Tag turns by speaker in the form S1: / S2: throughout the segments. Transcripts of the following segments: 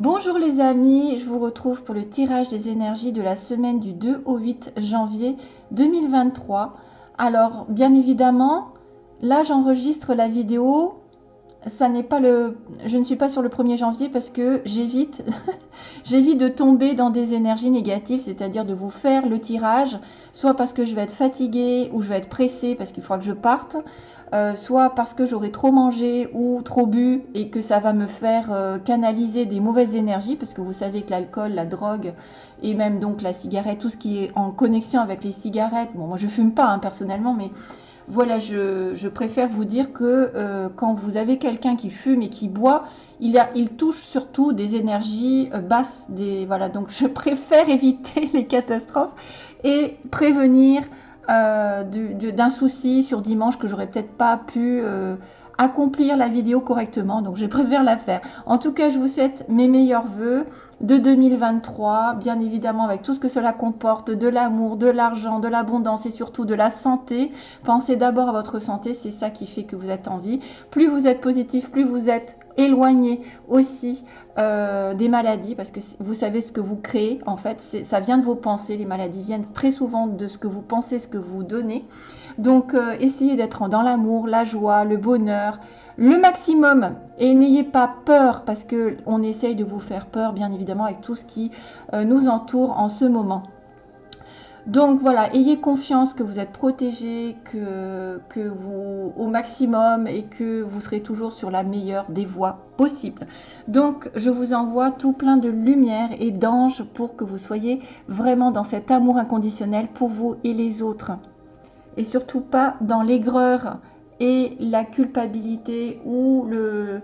S1: Bonjour les amis, je vous retrouve pour le tirage des énergies de la semaine du 2 au 8 janvier 2023. Alors, bien évidemment, là j'enregistre la vidéo. Ça n'est pas le je ne suis pas sur le 1er janvier parce que j'évite j'évite de tomber dans des énergies négatives, c'est-à-dire de vous faire le tirage soit parce que je vais être fatiguée ou je vais être pressée parce qu'il faudra que je parte, euh, soit parce que j'aurai trop mangé ou trop bu et que ça va me faire euh, canaliser des mauvaises énergies, parce que vous savez que l'alcool, la drogue et même donc la cigarette, tout ce qui est en connexion avec les cigarettes, bon moi je fume pas hein, personnellement, mais voilà, je, préfère vous dire que euh, quand vous avez quelqu'un qui fume et qui boit, il, touche surtout des énergies basses. Voilà, donc je préfère éviter les catastrophes et prévenir euh, d'un souci sur dimanche que j'aurais peut-être pas pu euh, accomplir la vidéo correctement. Donc, je préfère la faire. En tout cas, je vous souhaite mes meilleurs voeux de 2023, bien évidemment avec tout ce que cela comporte, de l'amour, de l'argent, de l'abondance et surtout de la santé. Pensez d'abord à votre santé, c'est ça qui fait que vous êtes en vie. Plus vous êtes positif, plus vous êtes éloigné aussi euh, des maladies, parce que vous savez ce que vous créez, en fait, ça vient de vos pensées, les maladies viennent très souvent de ce que vous pensez, ce que vous donnez. Donc, euh, essayez d'être dans l'amour, la joie, le bonheur, le maximum, et n'ayez pas peur, parce que on essaye de vous faire peur, bien évidemment, avec tout ce qui euh, nous entoure en ce moment. Donc voilà, ayez confiance que vous êtes protégé, que, que vous au maximum et que vous serez toujours sur la meilleure des voies possibles. Donc je vous envoie tout plein de lumière et d'anges pour que vous soyez vraiment dans cet amour inconditionnel pour vous et les autres. Et surtout pas dans l'aigreur et la culpabilité ou le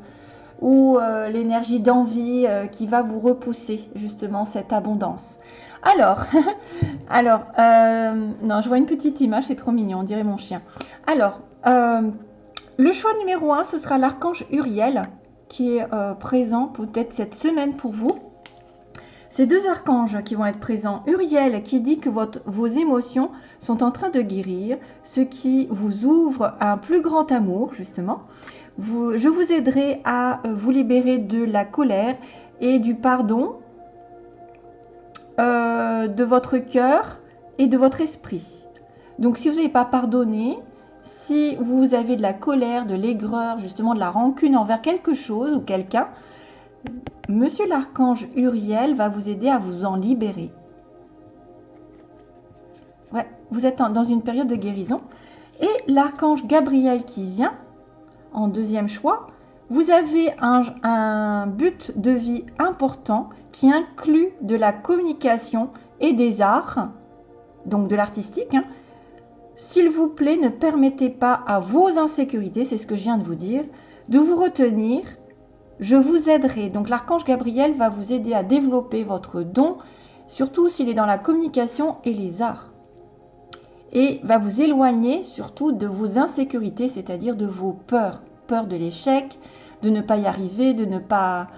S1: ou euh, l'énergie d'envie euh, qui va vous repousser justement cette abondance. Alors, alors, euh, non, je vois une petite image, c'est trop mignon, on dirait mon chien. Alors, euh, le choix numéro un, ce sera l'archange Uriel, qui est euh, présent peut-être cette semaine pour vous. Ces deux archanges qui vont être présents, Uriel qui dit que vos émotions sont en train de guérir, ce qui vous ouvre à un plus grand amour, justement. je vous aiderai à vous libérer de la colère et du pardon euh, de votre cœur et de votre esprit. Donc si vous n'avez pas pardonné, si vous avez de la colère, de l'aigreur, justement de la rancune envers quelque chose ou quelqu'un, Monsieur l'archange Uriel va vous aider à vous en libérer. Ouais, vous êtes dans une période de guérison. Et l'archange Gabriel qui vient, en deuxième choix, vous avez un, but de vie important qui inclut de la communication et des arts, donc de l'artistique. Hein. S'il vous plaît, ne permettez pas à vos insécurités, c'est ce que je viens de vous dire, de vous retenir. Je vous aiderai. Donc l'archange Gabriel va vous aider à développer votre don, surtout s'il est dans la communication et les arts. Et va vous éloigner surtout de vos insécurités, c'est-à-dire de vos peurs. Peur de l'échec, de ne pas y arriver, de ne pas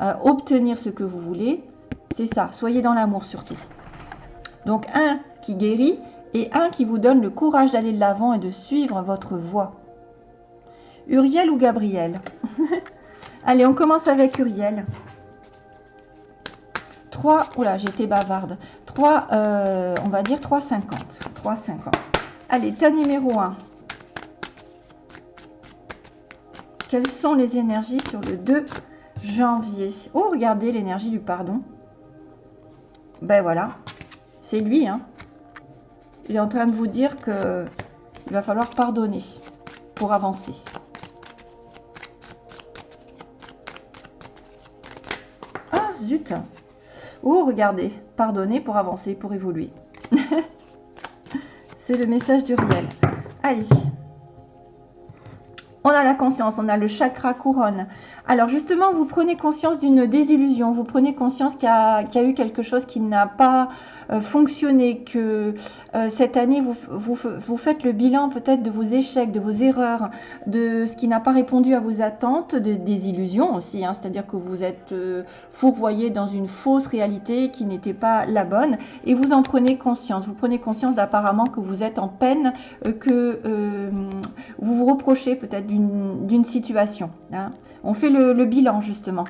S1: euh, obtenir ce que vous voulez. C'est ça, soyez dans l'amour surtout. Donc un qui guérit et un qui vous donne le courage d'aller de l'avant et de suivre votre voie. Uriel ou Gabriel? Allez, on commence avec Uriel. 3, oula, j'étais bavarde. 3, euh, on va dire 3,50. 3,50. Allez, tas numéro 1. Quelles sont les énergies sur le 2 janvier Oh, regardez l'énergie du pardon. Ben voilà, c'est lui. Hein. Il est en train de vous dire que il va falloir pardonner pour avancer. Ah, zut Oh, regardez, pardonner pour avancer, pour évoluer. c'est le message du réel. Allez, on a la conscience, on a le chakra couronne. Alors justement, vous prenez conscience d'une désillusion, vous prenez conscience qu'il y, a eu quelque chose qui n'a pas euh, fonctionné, que euh, cette année, vous, faites le bilan peut-être de vos échecs, de vos erreurs, de ce qui n'a pas répondu à vos attentes, de, des illusions aussi, hein. c'est-à-dire que vous êtes euh, fourvoyé dans une fausse réalité qui n'était pas la bonne, et vous en prenez conscience. Vous prenez conscience d'apparemment que vous êtes en peine, que vous vous reprochez peut-être d'une situation. Hein. On fait le, bilan, justement.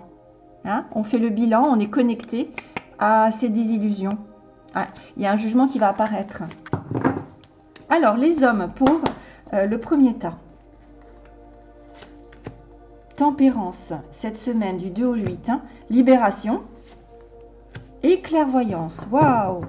S1: Hein. on fait le bilan, on est connecté à ces désillusions. Il y a un jugement qui va apparaître. Alors, les hommes, pour euh, le premier tas. Tempérance, cette semaine du 2 au 8. Hein. libération et clairvoyance. Waouh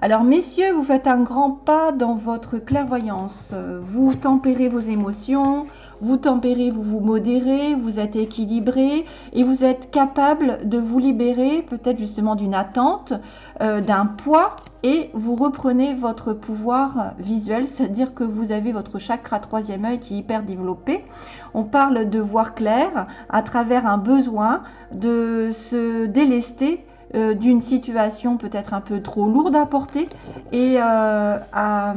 S1: alors, messieurs, vous faites un grand pas dans votre clairvoyance. Vous tempérez vos émotions, vous tempérez, vous vous modérez, vous êtes équilibré et vous êtes capable de vous libérer peut-être justement d'une attente, euh, d'un poids et vous reprenez votre pouvoir visuel, c'est-à-dire que vous avez votre chakra troisième œil qui est hyper développé. On parle de voir clair à travers un besoin de se délester euh, d'une situation peut-être un peu trop lourde à porter et euh, à,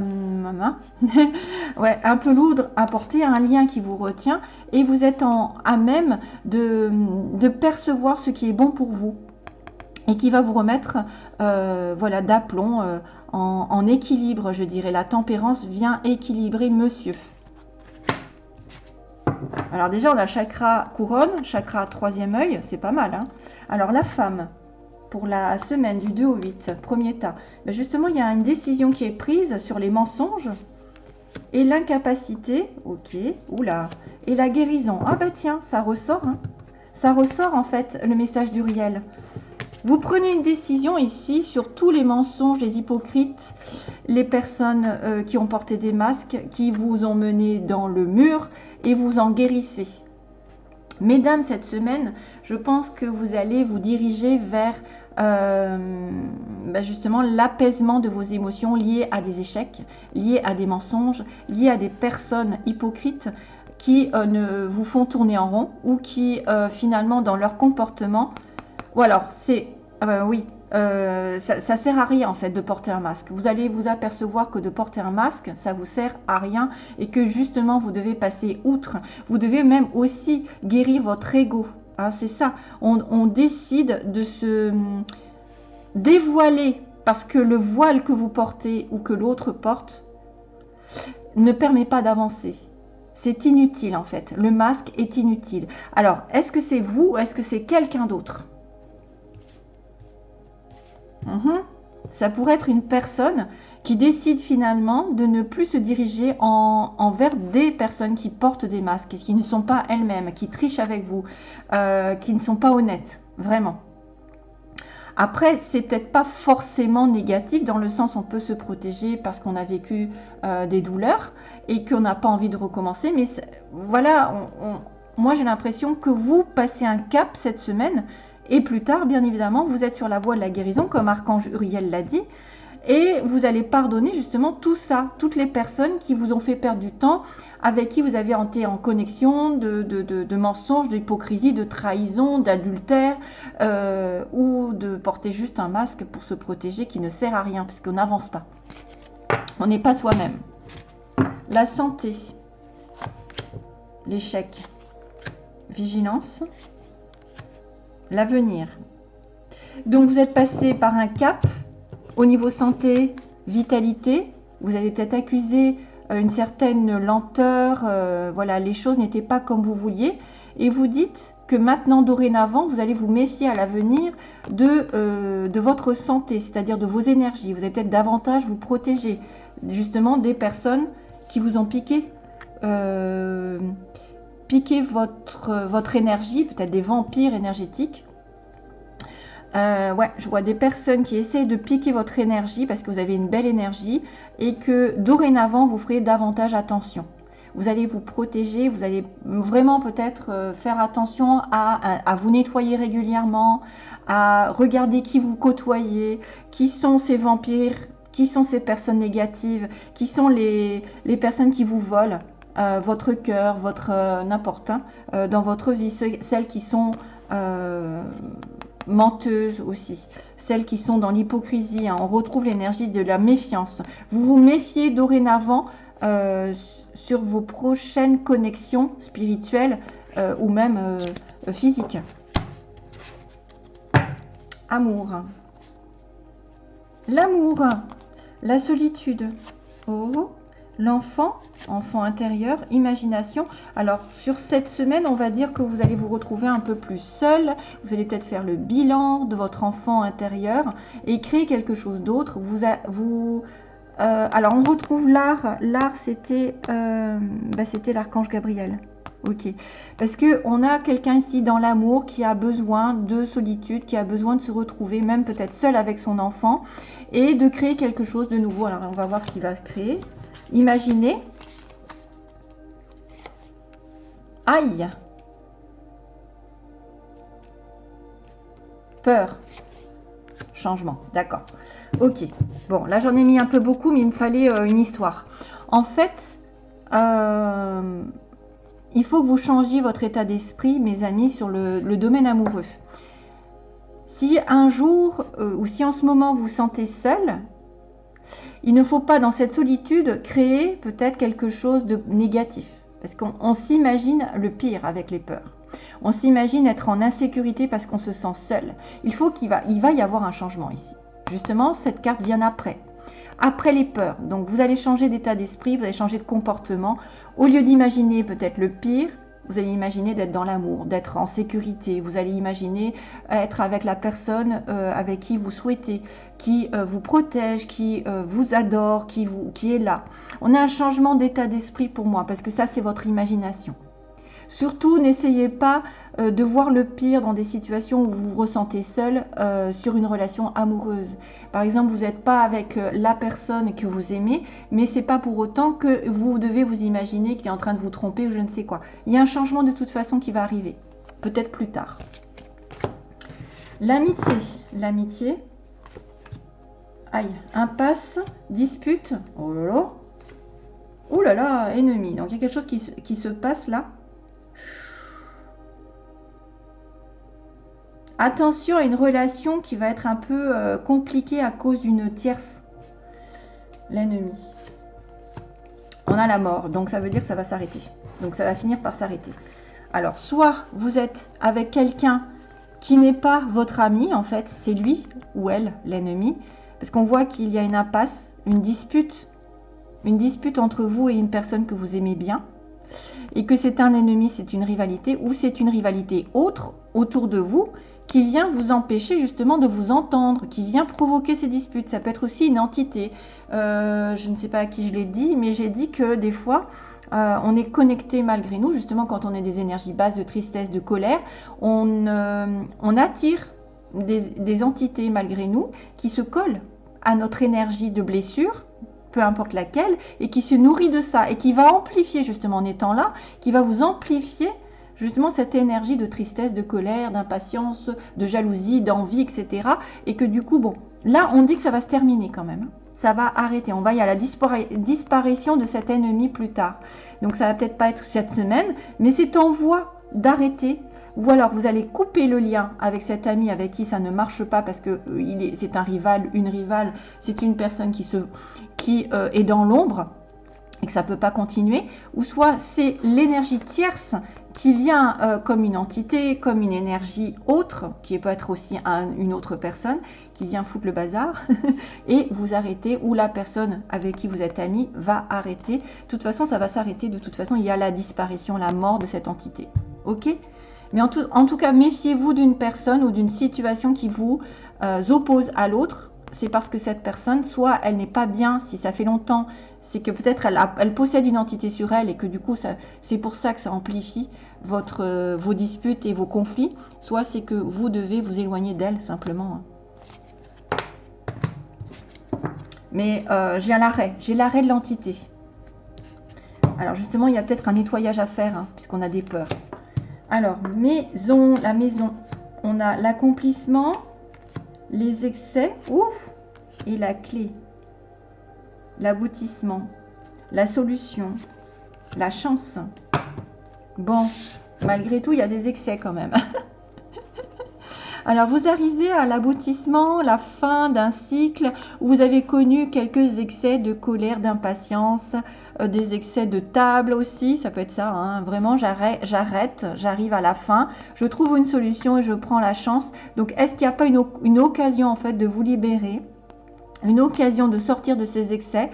S1: ouais, un peu lourde à porter, un lien qui vous retient et vous êtes en, à même de, percevoir ce qui est bon pour vous et qui va vous remettre euh, voilà d'aplomb en, en, équilibre, je dirais. La tempérance vient équilibrer monsieur. Alors déjà, on a chakra couronne, chakra troisième œil, c'est pas mal. Hein Alors la femme, pour la semaine du 2 au 8, premier tas, ben, justement, il y a une décision qui est prise sur les mensonges et l'incapacité, ok, oula, et la guérison. Ah bah tiens, ça ressort, hein. ça ressort en fait le message du réel. Vous prenez une décision ici sur tous les mensonges, les hypocrites, les personnes euh, qui ont porté des masques, qui vous ont mené dans le mur et vous en guérissez. Mesdames, cette semaine, je pense que vous allez vous diriger vers euh, bah, justement l'apaisement de vos émotions liées à des échecs, liées à des mensonges, liées à des personnes hypocrites qui euh, ne vous font tourner en rond ou qui euh, finalement dans leur comportement, ou alors c'est, oui, euh, ça, sert à rien en fait de porter un masque. Vous allez vous apercevoir que de porter un masque, ça vous sert à rien et que justement vous devez passer outre. Vous devez même aussi guérir votre ego. Hein, c'est ça. On, on, décide de se hum, dévoiler parce que le voile que vous portez ou que l'autre porte ne permet pas d'avancer. C'est inutile en fait. Le masque est inutile. Alors, est-ce que c'est vous ou est-ce que c'est quelqu'un d'autre? Mhm. Ça pourrait être une personne qui décide finalement de ne plus se diriger en, envers des personnes qui portent des masques, qui ne sont pas elles-mêmes, qui trichent avec vous, euh, qui ne sont pas honnêtes, vraiment. Après, c'est peut-être pas forcément négatif dans le sens on peut se protéger parce qu'on a vécu euh, des douleurs et qu'on n'a pas envie de recommencer. Mais voilà, moi j'ai l'impression que vous passez un cap cette semaine et plus tard, bien évidemment, vous êtes sur la voie de la guérison, comme Archange Uriel l'a dit. Et vous allez pardonner justement tout ça, toutes les personnes qui vous ont fait perdre du temps, avec qui vous avez été en connexion de, mensonges, d'hypocrisie, de trahison, d'adultère, euh, ou de porter juste un masque pour se protéger qui ne sert à rien, puisqu'on n'avance pas. On n'est pas soi-même. La santé, l'échec, vigilance, l'avenir. Donc vous êtes passé par un cap au niveau santé, vitalité. Vous avez peut-être accusé euh, une certaine lenteur, euh, voilà, les choses n'étaient pas comme vous vouliez. Et vous dites que maintenant, dorénavant, vous allez vous méfier à l'avenir de, euh, de votre santé, c'est-à-dire de vos énergies. Vous allez peut-être davantage vous protéger justement des personnes qui vous ont piqué, piquer votre, votre énergie, peut-être des vampires énergétiques. Euh, ouais, je vois des personnes qui essayent de piquer votre énergie parce que vous avez une belle énergie et que dorénavant, vous ferez davantage attention. Vous allez vous protéger, vous allez vraiment peut-être euh, faire attention à, vous nettoyer régulièrement, à regarder qui vous côtoyez, qui sont ces vampires, qui sont ces personnes négatives, qui sont les personnes qui vous volent. Euh, votre cœur, votre euh, n'importe euh, dans votre vie, celles qui sont menteuses aussi, celles qui sont dans l'hypocrisie. Hein. on retrouve l'énergie de la méfiance. Vous vous méfiez dorénavant sur vos prochaines connexions spirituelles ou même physiques. Amour. L'amour, la solitude. Oh, l'enfant, enfant intérieur, imagination. Alors, sur cette semaine, on va dire que vous allez vous retrouver un peu plus seul. Vous allez peut-être faire le bilan de votre enfant intérieur et créer quelque chose d'autre. Vous, euh, alors, on retrouve l'art. L'art, c'était euh, bah, c'était l'archange Gabriel. Ok. Parce que on a quelqu'un ici dans l'amour qui a besoin de solitude, qui a besoin de se retrouver, même peut-être seul avec son enfant, et de créer quelque chose de nouveau. Alors, on va voir ce qu'il va créer. Imaginez. Aïe. Peur. Changement. D'accord. Ok. Bon, là j'en ai mis un peu beaucoup, mais il me fallait euh, une histoire. En fait, euh, il faut que vous changiez votre état d'esprit, mes amis, sur le, domaine amoureux. Si un jour, euh, ou si en ce moment vous vous sentez seul, il ne faut pas dans cette solitude créer peut-être quelque chose de négatif. Parce qu'on s'imagine le pire avec les peurs. On s'imagine être en insécurité parce qu'on se sent seul. Il faut qu'il va, va y avoir un changement ici. Justement, cette carte vient après. Après les peurs. Donc vous allez changer d'état d'esprit, vous allez changer de comportement. Au lieu d'imaginer peut-être le pire, vous allez imaginer d'être dans l'amour, d'être en sécurité. Vous allez imaginer être avec la personne euh, avec qui vous souhaitez, qui euh, vous protège, qui euh, vous adore, qui, est là. On a un changement d'état d'esprit pour moi parce que ça, c'est votre imagination. Surtout, n'essayez pas euh, de voir le pire dans des situations où vous vous ressentez seul euh, sur une relation amoureuse. Par exemple, vous n'êtes pas avec euh, la personne que vous aimez, mais c'est pas pour autant que vous devez vous imaginer qu'il est en train de vous tromper ou je ne sais quoi. Il y a un changement de toute façon qui va arriver, peut-être plus tard. L'amitié, l'amitié. Aïe, impasse, dispute. Oh là là. Là là, ennemi. Donc il y a quelque chose qui se passe là. Attention à une relation qui va être un peu euh, compliquée à cause d'une tierce. L'ennemi. On a la mort, donc ça veut dire que ça va s'arrêter. Donc ça va finir par s'arrêter. Alors, soit vous êtes avec quelqu'un qui n'est pas votre ami, en fait, c'est lui ou elle, l'ennemi, parce qu'on voit qu'il y a une impasse, une dispute, une dispute entre vous et une personne que vous aimez bien, et que c'est un ennemi, c'est une rivalité, ou c'est une rivalité autre autour de vous qui vient vous empêcher justement de vous entendre, qui vient provoquer ces disputes. Ça peut être aussi une entité. Euh, je ne sais pas à qui je l'ai dit, mais j'ai dit que des fois, euh, on est connecté malgré nous, justement quand on est des énergies basses de tristesse, de colère, on, euh, attire des, entités malgré nous qui se collent à notre énergie de blessure peu importe laquelle, et qui se nourrit de ça, et qui va amplifier justement en étant là, qui va vous amplifier justement cette énergie de tristesse, de colère, d'impatience, de jalousie, d'envie, etc. Et que du coup, bon, là, on dit que ça va se terminer quand même. Ça va arrêter. On va y à la disparition de cet ennemi plus tard. Donc ça va peut-être pas être cette semaine, mais c'est en voie d'arrêter. Ou alors vous allez couper le lien avec cet ami avec qui ça ne marche pas parce que euh, c'est un rival, une rivale, c'est une personne qui, qui euh, est dans l'ombre et que ça ne peut pas continuer, ou soit c'est l'énergie tierce qui vient euh, comme une entité, comme une énergie autre, qui peut être aussi une autre personne, qui vient foutre le bazar, et vous arrêtez, ou la personne avec qui vous êtes ami va arrêter. De toute façon, ça va s'arrêter, de toute façon, il y a la disparition, la mort de cette entité. Ok? Mais en tout, cas, méfiez-vous d'une personne ou d'une situation qui vous euh, oppose à l'autre, c'est parce que cette personne, soit elle n'est pas bien, si ça fait longtemps, c'est que peut-être elle, possède une entité sur elle et que du coup, c'est pour ça que ça amplifie euh, vos disputes et vos conflits, soit c'est que vous devez vous éloigner d'elle simplement. Hein. Mais euh, j'ai l'arrêt, j'ai l'arrêt de l'entité. Alors justement, il y a peut-être un nettoyage à faire, hein, puisqu'on a des peurs. Alors, maison, la maison, on a l'accomplissement, les excès, ouf, et la clé, l'aboutissement, la solution, la chance. Bon, malgré tout, il y a des excès quand même. Alors, vous arrivez à l'aboutissement, la fin d'un cycle où vous avez connu quelques excès de colère, d'impatience, euh, des excès de table aussi, ça peut être ça. Hein. Vraiment, j'arrête, j'arrive à la fin, je trouve une solution et je prends la chance. Donc, est-ce qu'il n'y a pas une, une occasion en fait de vous libérer? Une occasion de sortir de ces excès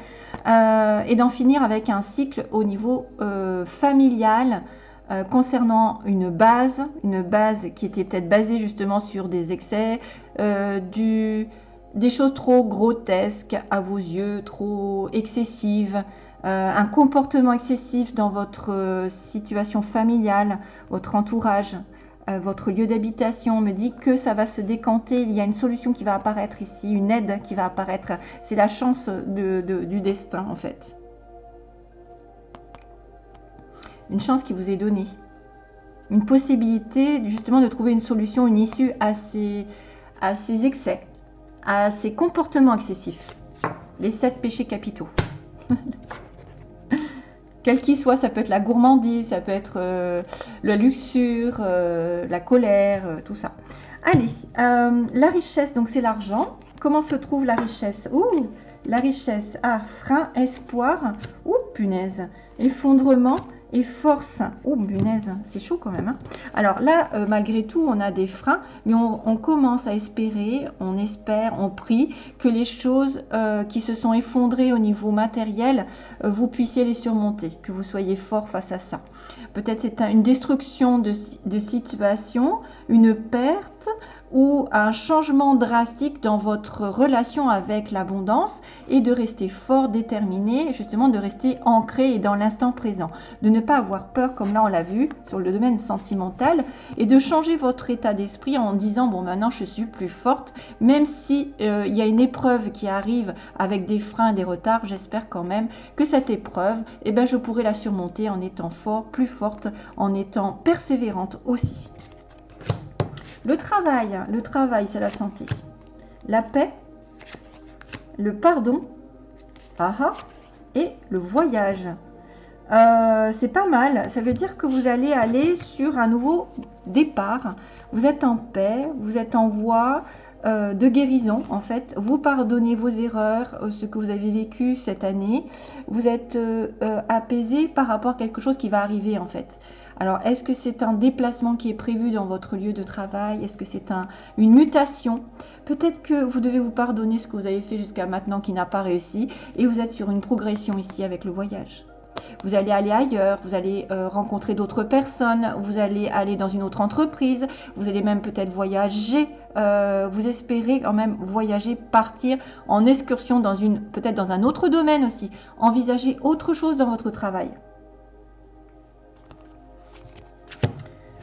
S1: euh, et d'en finir avec un cycle au niveau euh, familial euh, concernant une base, une base qui était peut-être basée justement sur des excès, des choses trop grotesques à vos yeux, trop excessives, un comportement excessif dans votre situation familiale, votre entourage, votre lieu d'habitation me dit que ça va se décanter, il y a une solution qui va apparaître ici, une aide qui va apparaître. C'est la chance du destin en fait. Une chance qui vous est donnée. Une possibilité justement de trouver une solution, une issue à ces, à ces excès, à ces comportements excessifs. Les sept péchés capitaux. quel qu'il soit, ça peut être la gourmandise, ça peut être euh, la luxure, euh, la colère, euh, tout ça. Allez, la richesse, donc c'est l'argent. Comment se trouve la richesse? Ouh, la richesse. Ah, frein, espoir. Ouh, punaise? Effondrement, et force. Oh, bunaise, c'est chaud quand même. Hein. Alors là, euh, malgré tout, on a des freins, mais on, commence à espérer, on espère, on prie que les choses euh, qui se sont effondrées au niveau matériel, euh, vous puissiez les surmonter, que vous soyez fort face à ça. Peut-être c'est une destruction de, de situation, une perte, ou un changement drastique dans votre relation avec l'abondance et de rester fort, déterminé, justement de rester ancré et dans l'instant présent, de ne pas avoir peur comme là on l'a vu sur le domaine sentimental et de changer votre état d'esprit en disant bon maintenant je suis plus forte, même si euh, il y a une épreuve qui arrive avec des freins, des retards, j'espère quand même que cette épreuve, eh ben, je pourrai la surmonter en étant fort, plus forte, en étant persévérante aussi. Le travail, le travail, c'est la santé. La paix, le pardon, et le voyage. Euh, c'est pas mal. Ça veut dire que vous allez aller sur un nouveau départ. Vous êtes en paix, vous êtes en voie euh, de guérison en fait. Vous pardonnez vos erreurs, euh, ce que vous avez vécu cette année. Vous êtes apaisé par rapport à quelque chose qui va arriver en fait. Alors, est-ce que c'est un déplacement qui est prévu dans votre lieu de travail? Est-ce que c'est une mutation? Peut-être que vous devez vous pardonner ce que vous avez fait jusqu'à maintenant qui n'a pas réussi et vous êtes sur une progression ici avec le voyage. Vous allez aller ailleurs, vous allez euh, rencontrer d'autres personnes, vous allez aller dans une autre entreprise, vous allez même peut-être voyager, euh, vous espérez quand même voyager, partir en excursion dans une, peut-être dans un autre domaine aussi, envisager autre chose dans votre travail.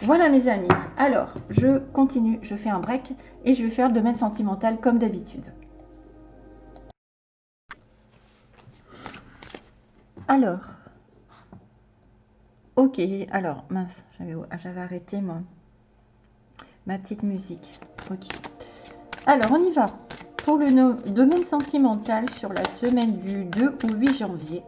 S1: Voilà mes amis. Alors, je continue, je fais un break et je vais faire le domaine sentimental comme d'habitude. Alors, ok, alors, mince, j'avais arrêté moi, ma petite musique. Ok. Alors, on y va. Pour le domaine sentimental sur la semaine du 2 au 8 janvier.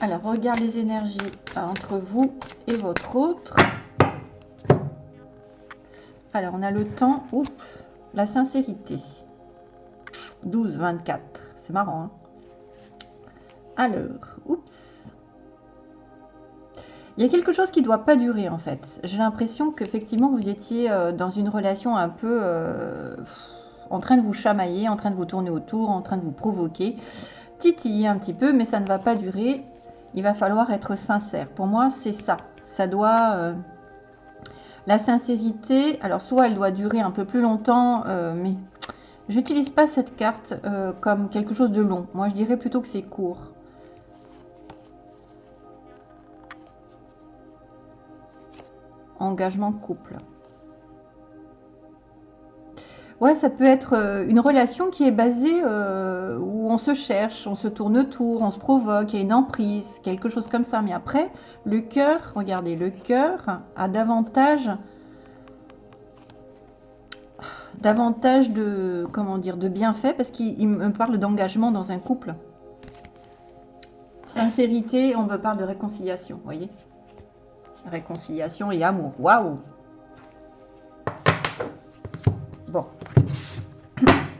S1: Alors, regarde les énergies entre vous et votre autre. Alors, on a le temps. Oups, la sincérité. 12, 24. C'est marrant. Hein Alors, oups. Il y a quelque chose qui ne doit pas durer en fait. J'ai l'impression qu'effectivement vous étiez euh, dans une relation un peu euh, en train de vous chamailler, en train de vous tourner autour, en train de vous provoquer, titiller un petit peu, mais ça ne va pas durer il va falloir être sincère. Pour moi, c'est ça. Ça doit... Euh, la sincérité, alors soit elle doit durer un peu plus longtemps, euh, mais j'utilise pas cette carte euh, comme quelque chose de long. Moi, je dirais plutôt que c'est court. Engagement couple. Ouais, ça peut être euh, une relation qui est basée euh, où on se cherche, on se tourne autour, on se provoque, il y a une emprise, quelque chose comme ça. Mais après, le cœur, regardez, le cœur a davantage, davantage de, comment de bienfaits parce qu'il me parle d'engagement dans un couple. Sincérité, on me parle de réconciliation, voyez? Réconciliation et amour, waouh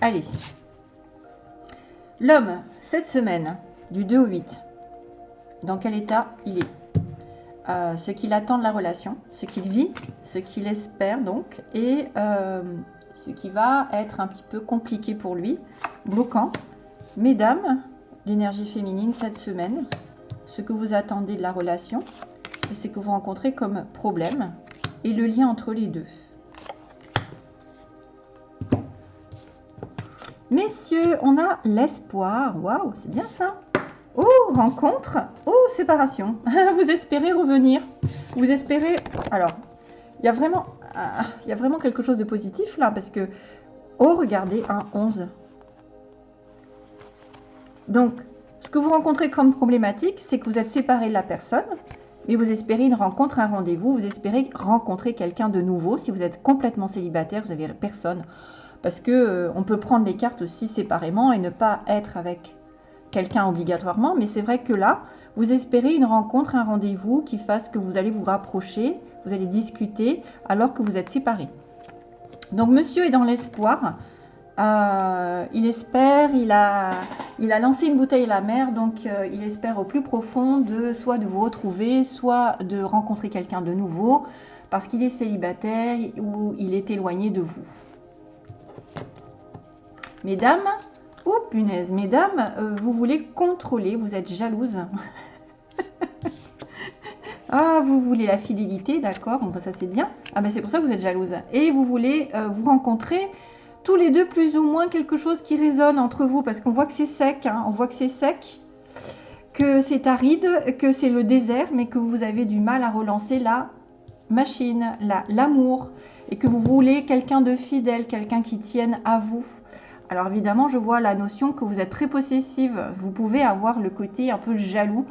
S1: Allez. L'homme, cette semaine, du 2 au 8, dans quel état il est? Euh, Ce qu'il attend de la relation, ce qu'il vit, ce qu'il espère donc, et euh, ce qui va être un petit peu compliqué pour lui, bloquant. Mesdames, l'énergie féminine cette semaine, ce que vous attendez de la relation et ce que vous rencontrez comme problème et le lien entre les deux. Messieurs, on a l'espoir. Waouh, c'est bien ça. Oh, rencontre. Oh, séparation. vous espérez revenir. Vous espérez... Alors, il y a vraiment... Il y a vraiment quelque chose de positif là parce que... Oh, regardez, un 11. Donc, ce que vous rencontrez comme problématique, c'est que vous êtes séparé de la personne, mais vous espérez une rencontre, un rendez-vous, vous espérez rencontrer quelqu'un de nouveau. Si vous êtes complètement célibataire, vous n'avez personne parce que euh, on peut prendre les cartes aussi séparément et ne pas être avec quelqu'un obligatoirement, mais c'est vrai que là, vous espérez une rencontre, un rendez-vous qui fasse que vous allez vous rapprocher, vous allez discuter alors que vous êtes séparés. Donc monsieur est dans l'espoir, euh, il espère, il a, lancé une bouteille à la mer, donc euh, il espère au plus profond de soit de vous retrouver, soit de rencontrer quelqu'un de nouveau, parce qu'il est célibataire ou il est éloigné de vous. Mesdames, oh punaise, mesdames, euh, vous voulez contrôler, vous êtes jalouse. ah, vous voulez la fidélité, d'accord, bon, bah, ça c'est bien. Ah ben c'est pour ça que vous êtes jalouse. Et vous voulez euh, vous rencontrer tous les deux plus ou moins quelque chose qui résonne entre vous, parce qu'on voit que c'est sec, hein. on voit que c'est sec, que c'est aride, que c'est le désert, mais que vous avez du mal à relancer la machine, l'amour, et que vous voulez quelqu'un de fidèle, quelqu'un qui tienne à vous. Alors évidemment, je vois la notion que vous êtes très possessive. Vous pouvez avoir le côté un peu jaloux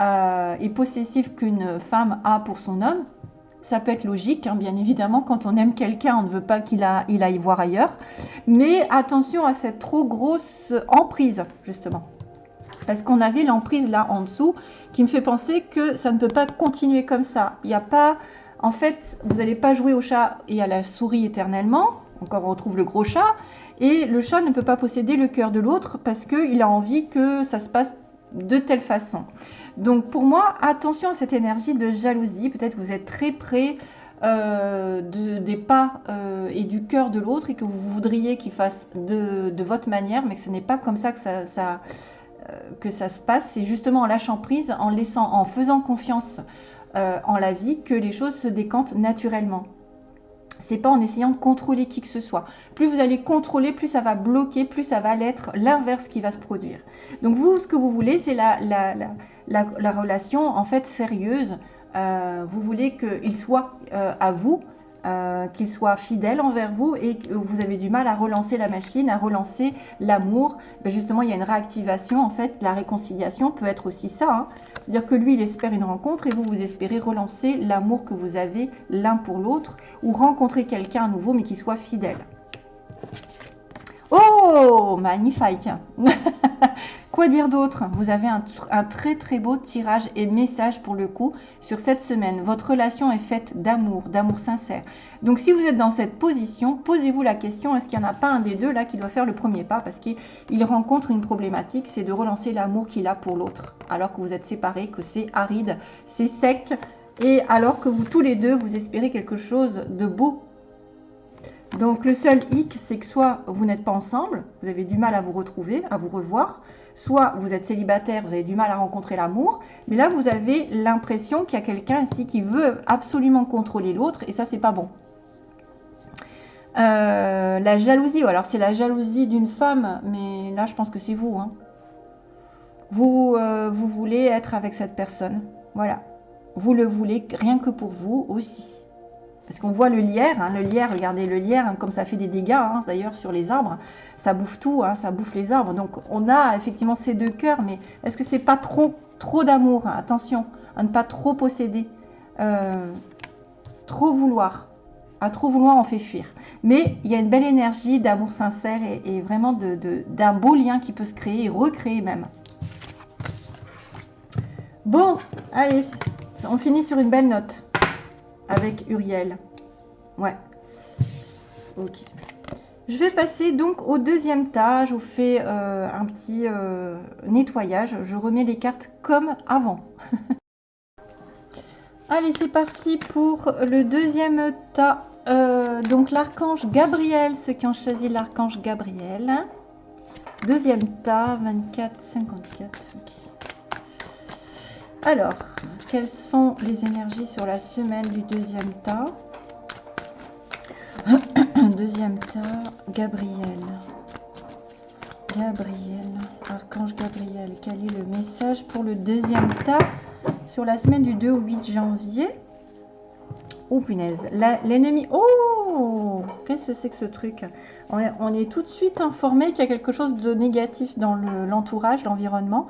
S1: euh, et possessif qu'une femme a pour son homme. Ça peut être logique, hein, bien évidemment, quand on aime quelqu'un, on ne veut pas qu'il aille voir ailleurs. Mais attention à cette trop grosse emprise, justement. Parce qu'on avait l'emprise là en dessous qui me fait penser que ça ne peut pas continuer comme ça. Il n'y a pas... En fait, vous n'allez pas jouer au chat et à la souris éternellement. Encore, on retrouve le gros chat. Et le chat ne peut pas posséder le cœur de l'autre parce qu'il a envie que ça se passe de telle façon. Donc pour moi, attention à cette énergie de jalousie. Peut-être que vous êtes très près euh, des pas euh, et du cœur de l'autre et que vous voudriez qu'il fasse de, votre manière, mais que ce n'est pas comme ça que ça, euh, que ça se passe. C'est justement en lâchant prise, en, laissant, en faisant confiance en la vie que les choses se décantent naturellement c'est pas en essayant de contrôler qui que ce soit. Plus vous allez contrôler, plus ça va bloquer, plus ça va l'être l'inverse qui va se produire. Donc vous, ce que vous voulez, c'est la, la, relation en fait sérieuse. Euh, vous voulez qu'il soit euh, à vous, euh, qu'il soit fidèle envers vous et que vous avez du mal à relancer la machine, à relancer l'amour, ben justement il y a une réactivation en fait, la réconciliation peut être aussi ça, hein. c'est-à-dire que lui il espère une rencontre et vous vous espérez relancer l'amour que vous avez l'un pour l'autre ou rencontrer quelqu'un à nouveau mais qui soit fidèle. Oh, magnifique Quoi dire d'autre? Vous avez un, très très beau tirage et message pour le coup sur cette semaine. Votre relation est faite d'amour, d'amour sincère. Donc si vous êtes dans cette position, posez-vous la question, est-ce qu'il n'y en a pas un des deux là qui doit faire le premier pas? Parce qu'il rencontre une problématique, c'est de relancer l'amour qu'il a pour l'autre. Alors que vous êtes séparés, que c'est aride, c'est sec. Et alors que vous tous les deux, vous espérez quelque chose de beau donc le seul hic, c'est que soit vous n'êtes pas ensemble, vous avez du mal à vous retrouver, à vous revoir, soit vous êtes célibataire, vous avez du mal à rencontrer l'amour, mais là vous avez l'impression qu'il y a quelqu'un ici qui veut absolument contrôler l'autre, et ça c'est pas bon. Euh, la jalousie, alors c'est la jalousie d'une femme, mais là je pense que c'est vous. Hein. Euh, vous voulez être avec cette personne, voilà. Vous le voulez rien que pour vous aussi. Parce qu'on voit le lierre, hein, le lierre, regardez le lierre, hein, comme ça fait des dégâts hein, d'ailleurs sur les arbres, ça bouffe tout, ça bouffe les arbres. Donc on a effectivement ces deux cœurs, mais est-ce que c'est pas trop, trop d'amour Attention à ne pas trop posséder, euh, trop vouloir. À trop vouloir, on fait fuir. Mais il y a une belle énergie d'amour sincère et, vraiment d'un beau lien qui peut se créer et recréer même. Bon, allez, on finit sur une belle note avec Uriel. Ouais. Ok. Je vais passer donc au deuxième tas. Je vous fais euh, un petit euh, nettoyage. Je remets les cartes comme avant. Allez, c'est parti pour le deuxième tas euh, donc l'archange Gabriel, ceux qui ont choisi l'archange Gabriel. Deuxième tas, 24, 54. Alors, quelles sont les énergies sur la semaine du deuxième tas? Deuxième tas, Gabriel. Gabriel, Archange Gabriel, quel est le message pour le deuxième tas sur la semaine du 2 au 8 janvier? Oh punaise, l'ennemi... Oh! Qu'est-ce que c'est que ce truc? On est, tout de suite informé qu'il y a quelque chose de négatif dans l'entourage, l'environnement.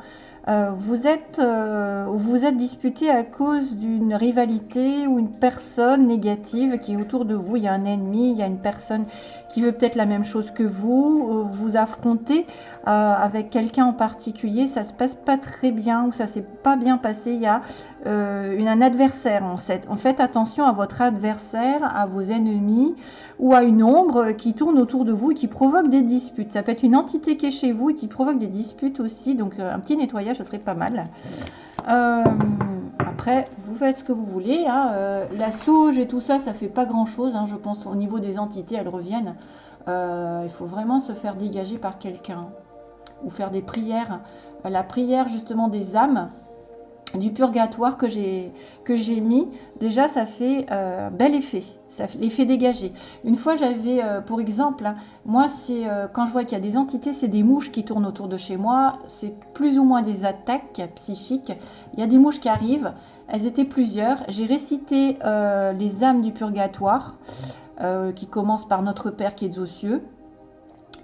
S1: Euh, vous êtes euh, vous êtes disputé à cause d'une rivalité ou une personne négative qui est autour de vous. Il y a un ennemi, il y a une personne qui veut peut-être la même chose que vous. Euh, vous affrontez avec quelqu'un en particulier, ça se passe pas très bien ou ça s'est pas bien passé. Il y a une, un adversaire en fait. En fait attention à votre adversaire, à vos ennemis ou à une ombre qui tourne autour de vous et qui provoque des disputes. Ça peut être une entité qui est chez vous et qui provoque des disputes aussi. Donc euh, un petit nettoyage, ce serait pas mal. Euh, après, vous faites ce que vous voulez. Hein. Euh, la sauge et tout ça, ça fait pas grand-chose. Hein. je pense au niveau des entités, elles reviennent. il faut vraiment se faire dégager par quelqu'un ou faire des prières. La prière justement des âmes, du purgatoire que j'ai mis, déjà ça fait un bel effet ça les fait dégager. Une fois, j'avais, euh, pour exemple, hein, moi, c'est euh, quand je vois qu'il y a des entités, c'est des mouches qui tournent autour de chez moi, c'est plus ou moins des attaques psychiques. Il y a des mouches qui arrivent, elles étaient plusieurs. J'ai récité euh, les âmes du purgatoire, qui commencent par Notre Père qui est aux cieux.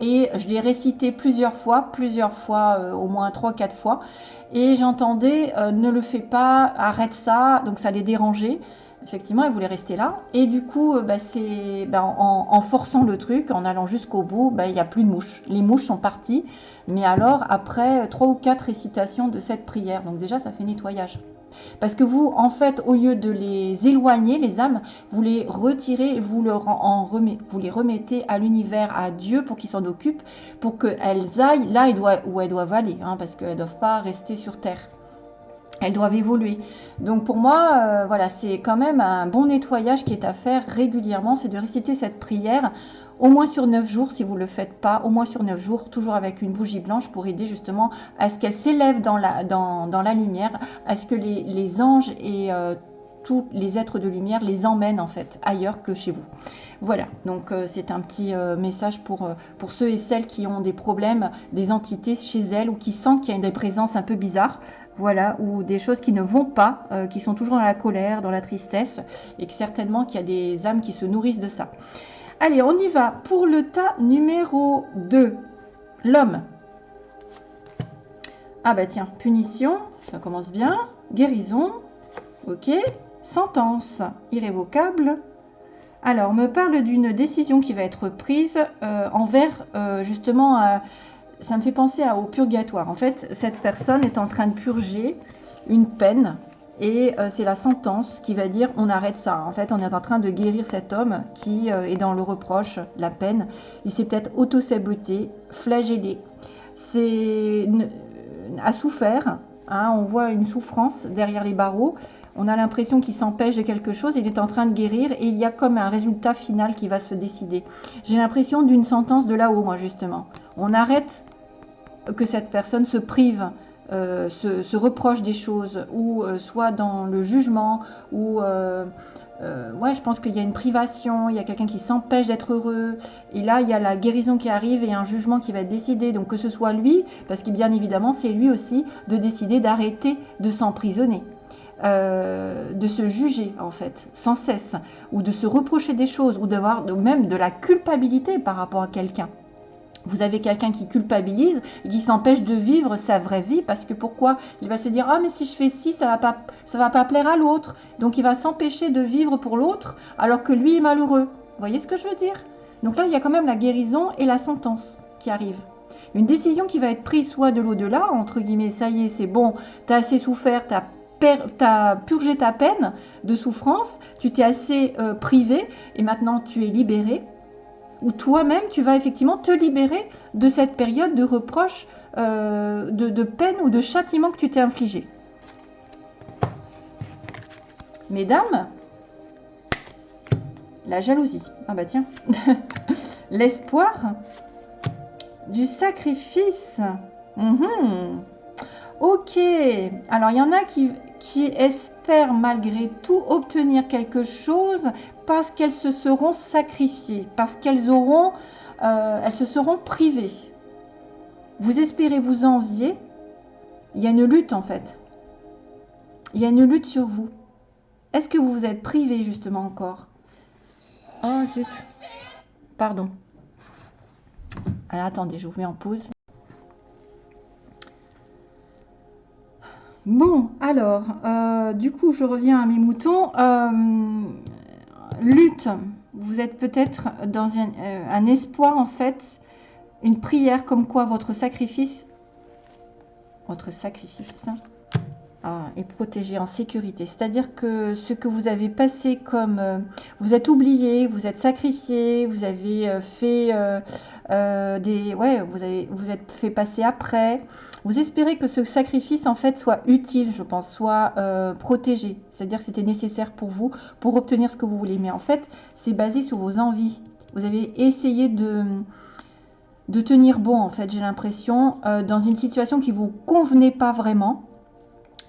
S1: Et je l'ai récité plusieurs fois, plusieurs fois, au moins trois, quatre fois. Et j'entendais, ne le fais pas, arrête ça, donc ça les dérangeait effectivement, elle voulait rester là. Et du coup, euh, bah, bah, en, forçant le truc, en allant jusqu'au bout, bah, il n'y a plus de mouches. Les mouches sont parties, mais alors après trois ou quatre récitations de cette prière. Donc déjà, ça fait nettoyage. Parce que vous, en fait, au lieu de les éloigner, les âmes, vous les retirez, vous, vous les remettez à l'univers, à Dieu, pour qu'il s'en occupe, pour qu'elles aillent là où elles doivent aller, hein, parce qu'elles ne doivent pas rester sur Terre elles doivent évoluer. Donc pour moi, euh, voilà, c'est quand même un bon nettoyage qui est à faire régulièrement, c'est de réciter cette prière au moins sur 9 jours si vous ne le faites pas, au moins sur 9 jours, toujours avec une bougie blanche pour aider justement à ce qu'elle s'élève dans la, lumière, à ce que les, anges et euh, tous les êtres de lumière les emmènent en fait ailleurs que chez vous. Voilà, donc euh, c'est un petit message pour, pour ceux et celles qui ont des problèmes, des entités chez elles ou qui sentent qu'il y a des présences un peu bizarres voilà, ou des choses qui ne vont pas, euh, qui sont toujours dans la colère, dans la tristesse, et que certainement qu'il y a des âmes qui se nourrissent de ça. Allez, on y va pour le tas numéro 2, l'homme. Ah bah tiens, punition, ça commence bien, guérison, ok, sentence, irrévocable. Alors, me parle d'une décision qui va être prise euh, envers euh, justement ça me fait penser au purgatoire. En fait, cette personne est en train de purger une peine et euh, c'est la sentence qui va dire on arrête ça. En fait, on est en train de guérir cet homme qui euh, est dans le reproche, la peine. Il s'est peut-être auto-saboté, flagellé. C'est a souffert. Hein, on voit une souffrance derrière les barreaux. On a l'impression qu'il s'empêche de quelque chose. Il est en train de guérir et il y a comme un résultat final qui va se décider. J'ai l'impression d'une sentence de là-haut, moi justement. On arrête que cette personne se prive, euh, se, reproche des choses, ou euh, soit dans le jugement, ou euh, ouais, je pense qu'il y a une privation, il y a quelqu'un qui s'empêche d'être heureux, et là il y a la guérison qui arrive et un jugement qui va être décidé. Donc que ce soit lui, parce que bien évidemment c'est lui aussi de décider d'arrêter de s'emprisonner. de se juger en fait sans cesse ou de se reprocher des choses ou d'avoir même de la culpabilité par rapport à quelqu'un vous avez quelqu'un qui culpabilise, qui s'empêche de vivre sa vraie vie parce que pourquoi? Il va se dire ah mais si je fais ci ça va pas ça va pas plaire à l'autre. Donc il va s'empêcher de vivre pour l'autre alors que lui est malheureux. Vous voyez ce que je veux dire? Donc là il y a quand même la guérison et la sentence qui arrivent. Une décision qui va être prise soit de l'au-delà, entre guillemets, ça y est, c'est bon, tu as assez souffert, tu as, purgé ta peine de souffrance, tu t'es assez euh, privé et maintenant tu es libéré où toi-même, tu vas effectivement te libérer de cette période de reproche, euh, de, peine ou de châtiment que tu t'es infligé. Mesdames, La jalousie. Ah bah tiens. L'espoir. Du sacrifice. Mhm. Ok. Alors, il y en a qui, qui espèrent malgré tout obtenir quelque chose parce qu'elles se seront sacrifiées, parce qu'elles auront, euh, elles se seront privées. Vous espérez vous envier. Il y a une lutte en fait. Il y a une lutte sur vous. Est-ce que vous vous êtes privé justement encore? Oh zut. Pardon. Alors attendez, je vous mets en pause. Bon, alors, euh, du coup, je reviens à mes moutons. Euh, lutte, vous êtes peut-être dans euh, un, espoir, en fait, une prière comme quoi votre sacrifice, votre sacrifice, est protégé en sécurité. C'est-à-dire que ce que vous avez passé comme... Euh, vous êtes oublié, vous êtes sacrifié, vous avez euh, fait euh, des... Ouais, vous avez vous êtes fait passer après. Vous espérez que ce sacrifice, en fait, soit utile, je pense, soit protégé. C'est-à-dire que c'était nécessaire pour vous, pour obtenir ce que vous voulez. Mais en fait, c'est basé sur vos envies. Vous avez essayé de de tenir bon, en fait, j'ai l'impression, dans une situation qui vous convenait pas vraiment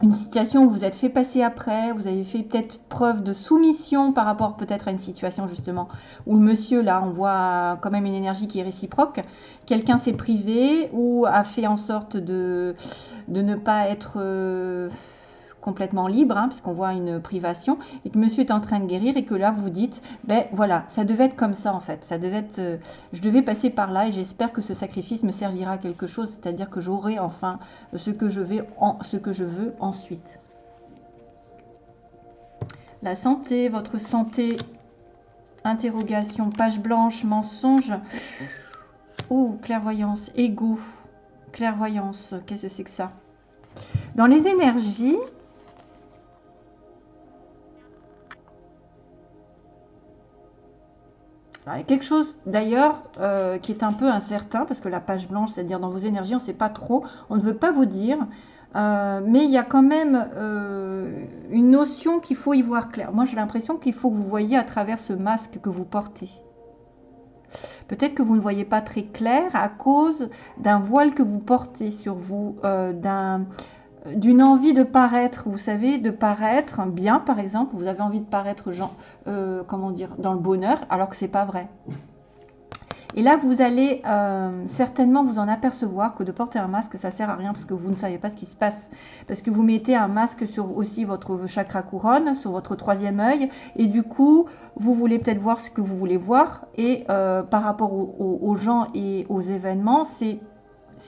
S1: une situation où vous êtes fait passer après, vous avez fait peut-être preuve de soumission par rapport peut-être à une situation justement où le monsieur, là, on voit quand même une énergie qui est réciproque, quelqu'un s'est privé ou a fait en sorte de, de ne pas être... Euh, complètement libre, hein, puisqu'on voit une privation, et que monsieur est en train de guérir, et que là vous dites, ben voilà, ça devait être comme ça en fait, ça devait être, euh, je devais passer par là, et j'espère que ce sacrifice me servira à quelque chose, c'est-à-dire que j'aurai enfin ce que je vais, ce que je veux ensuite. La santé, votre santé, interrogation, page blanche, mensonge, ou clairvoyance, ego, clairvoyance, qu'est-ce que c'est que ça? Dans les énergies, A quelque chose d'ailleurs euh, qui est un peu incertain, parce que la page blanche, c'est-à-dire dans vos énergies, on ne sait pas trop, on ne veut pas vous dire, euh, mais il y a quand même euh, une notion qu'il faut y voir clair. Moi, j'ai l'impression qu'il faut que vous voyez à travers ce masque que vous portez. Peut-être que vous ne voyez pas très clair à cause d'un voile que vous portez sur vous, d'un d'une envie de paraître, vous savez, de paraître bien, par exemple, vous avez envie de paraître, euh, comment dire, dans le bonheur, alors que c'est pas vrai. Et là, vous allez euh, certainement vous en apercevoir que de porter un masque, ça sert à rien parce que vous ne savez pas ce qui se passe. Parce que vous mettez un masque sur aussi votre chakra couronne, sur votre troisième œil, et du coup, vous voulez peut-être voir ce que vous voulez voir. Et euh, par rapport aux gens et aux événements, c'est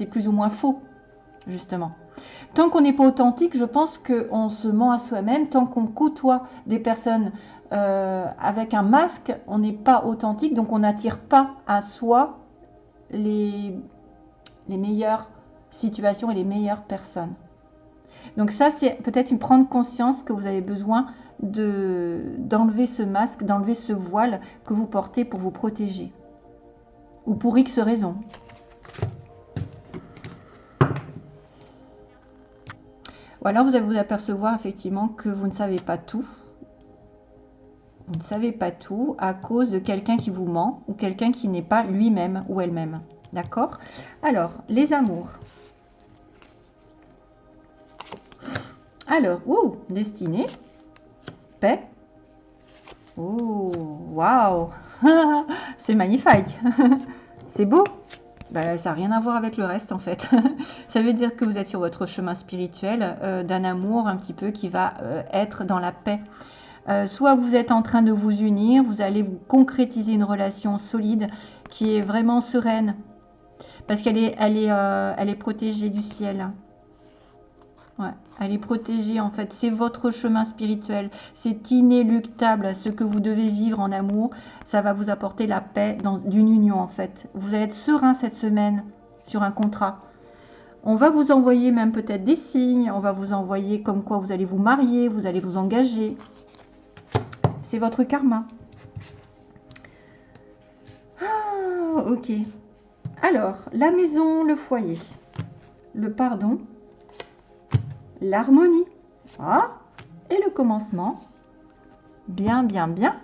S1: plus ou moins faux, justement. Tant qu'on n'est pas authentique, je pense qu'on se ment à soi-même. Tant qu'on côtoie des personnes euh, avec un masque, on n'est pas authentique, donc on n'attire pas à soi les, les meilleures situations et les meilleures personnes. Donc ça, c'est peut-être une prendre conscience que vous avez besoin d'enlever ce masque, d'enlever ce voile que vous portez pour vous protéger. Ou pour X raisons. Ou alors vous allez vous apercevoir effectivement que vous ne savez pas tout. Vous ne savez pas tout à cause de quelqu'un qui vous ment ou quelqu'un qui n'est pas lui-même ou elle-même. D'accord? Alors, les amours. Alors, oh, destinée, paix. Oh, waouh C'est magnifique C'est beau bah, ça n'a rien à voir avec le reste en fait. ça veut dire que vous êtes sur votre chemin spirituel euh, d'un amour un petit peu qui va euh, être dans la paix. Euh, soit vous êtes en train de vous unir, vous allez vous concrétiser une relation solide qui est vraiment sereine parce qu'elle est, elle elle est protégée du ciel. Ouais, elle est protégée en fait. C'est votre chemin spirituel. C'est inéluctable. Ce que vous devez vivre en amour, ça va vous apporter la paix d'une union en fait. Vous allez être serein cette semaine sur un contrat. On va vous envoyer même peut-être des signes. On va vous envoyer comme quoi vous allez vous marier, vous allez vous engager. C'est votre karma. Ah, ok. Alors, la maison, le foyer, le pardon, l'harmonie. Ah, et le commencement. Bien, bien, bien.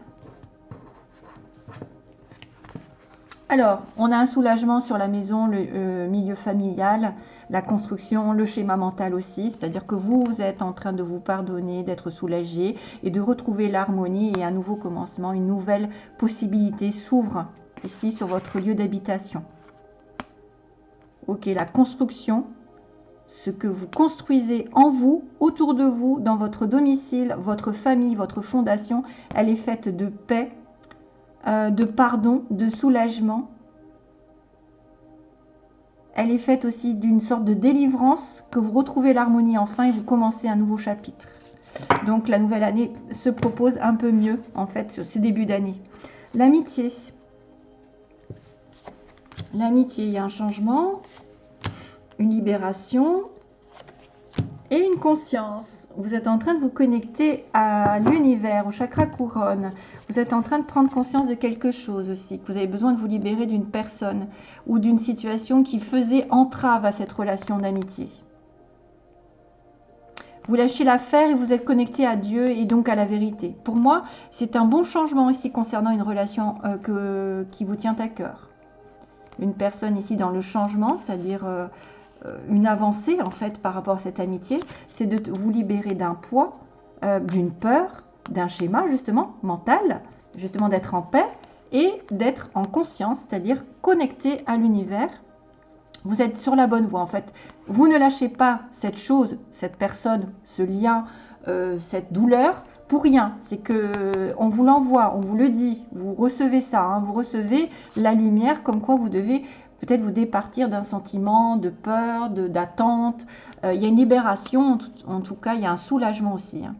S1: Alors, on a un soulagement sur la maison, le euh, milieu familial, la construction, le schéma mental aussi. C'est-à-dire que vous, vous êtes en train de vous pardonner, d'être soulagé et de retrouver l'harmonie et un nouveau commencement, une nouvelle possibilité s'ouvre ici sur votre lieu d'habitation. Ok, la construction, ce que vous construisez en vous, autour de vous, dans votre domicile, votre famille, votre fondation, elle est faite de paix, euh, de pardon, de soulagement. Elle est faite aussi d'une sorte de délivrance, que vous retrouvez l'harmonie enfin et vous commencez un nouveau chapitre. Donc la nouvelle année se propose un peu mieux en fait sur ce début d'année. L'amitié. L'amitié, il y a un changement, une libération et une conscience vous êtes en train de vous connecter à l'univers, au chakra couronne. Vous êtes en train de prendre conscience de quelque chose aussi, que vous avez besoin de vous libérer d'une personne ou d'une situation qui faisait entrave à cette relation d'amitié. Vous lâchez l'affaire et vous êtes connecté à Dieu et donc à la vérité. Pour moi, c'est un bon changement ici concernant une relation euh, qui vous tient à cœur. Une personne ici dans le changement, c'est-à-dire euh, une avancée en fait par rapport à cette amitié, c'est de vous libérer d'un poids, euh, d'une peur, d'un schéma justement mental, justement d'être en paix et d'être en conscience, c'est-à-dire connecté à l'univers. Vous êtes sur la bonne voie en fait. Vous ne lâchez pas cette chose, cette personne, ce lien, euh, cette douleur pour rien. C'est que on vous l'envoie, on vous le dit, vous recevez ça, hein. vous recevez la lumière comme quoi vous devez peut-être vous départir d'un sentiment de peur, d'attente. Euh, il y a une libération, en tout, cas, il y a un soulagement aussi. Hein.